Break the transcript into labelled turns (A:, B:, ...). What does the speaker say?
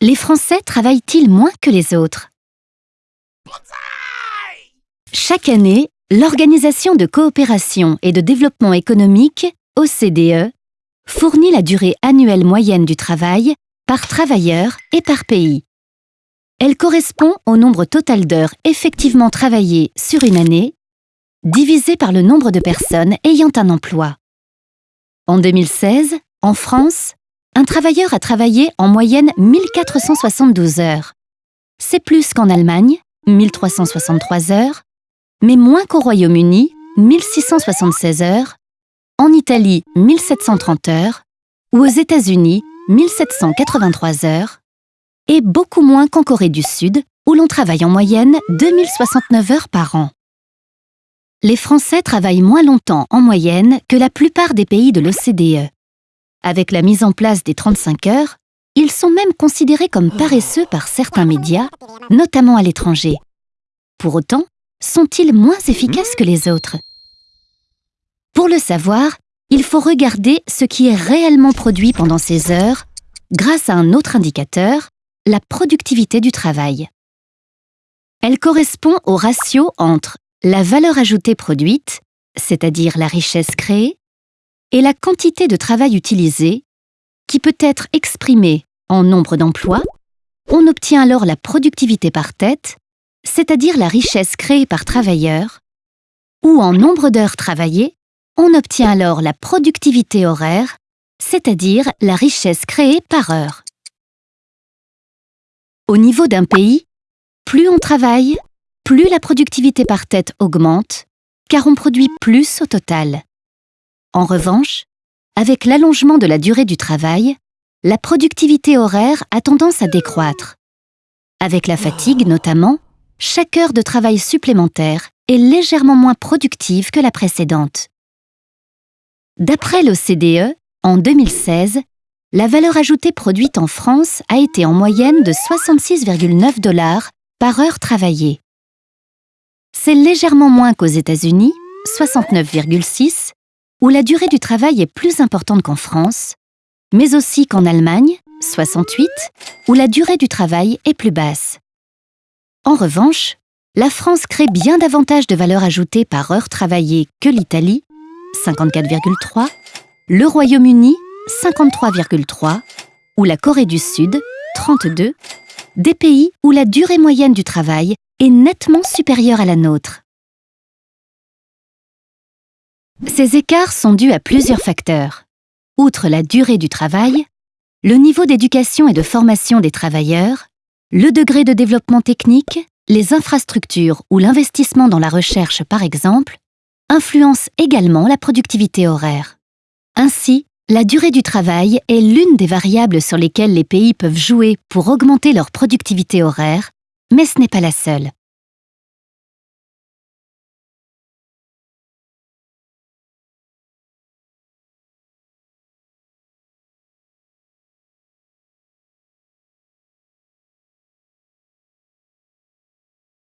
A: Les Français travaillent-ils moins que les autres? Chaque année, l'Organisation de coopération et de développement économique, OCDE, fournit la durée annuelle moyenne du travail par travailleur et par pays. Elle correspond au nombre total d'heures effectivement travaillées sur une année, divisé par le nombre de personnes ayant un emploi. En 2016, en France, un travailleur a travaillé en moyenne 1472 heures. C'est plus qu'en Allemagne, 1363 heures, mais moins qu'au Royaume-Uni, 1676 heures, en Italie, 1730 heures, ou aux États-Unis, 1783 heures, et beaucoup moins qu'en Corée du Sud, où l'on travaille en moyenne 2069 heures par an. Les Français travaillent moins longtemps en moyenne que la plupart des pays de l'OCDE. Avec la mise en place des 35 heures, ils sont même considérés comme paresseux par certains médias, notamment à l'étranger. Pour autant, sont-ils moins efficaces que les autres? Pour le savoir, il faut regarder ce qui est réellement produit pendant ces heures grâce à un autre indicateur, la productivité du travail. Elle correspond au ratio entre la valeur ajoutée produite, c'est-à-dire la richesse créée, et la quantité de travail utilisé, qui peut être exprimée en nombre d'emplois, on obtient alors la productivité par tête, c'est-à-dire la richesse créée par travailleur, ou en nombre d'heures travaillées, on obtient alors la productivité horaire, c'est-à-dire la richesse créée par heure. Au niveau d'un pays, plus on travaille, plus la productivité par tête augmente, car on produit plus au total. En revanche, avec l'allongement de la durée du travail, la productivité horaire a tendance à décroître. Avec la fatigue notamment, chaque heure de travail supplémentaire est légèrement moins productive que la précédente. D'après l'OCDE, en 2016, la valeur ajoutée produite en France a été en moyenne de 66,9 dollars par heure travaillée. C'est légèrement moins qu'aux États-Unis, 69,6, où la durée du travail est plus importante qu'en France, mais aussi qu'en Allemagne, 68, où la durée du travail est plus basse. En revanche, la France crée bien davantage de valeur ajoutée par heure travaillée que l'Italie, 54,3, le Royaume-Uni, 53,3, ou la Corée du Sud, 32, des pays où la durée moyenne du travail est nettement supérieure à la nôtre. Ces écarts sont dus à plusieurs facteurs. Outre la durée du travail, le niveau d'éducation et de formation des travailleurs, le degré de développement technique, les infrastructures ou l'investissement dans la recherche par exemple, influencent également la productivité horaire. Ainsi, la durée du travail est l'une des variables sur lesquelles les pays peuvent jouer pour augmenter leur productivité horaire, mais ce n'est pas la seule.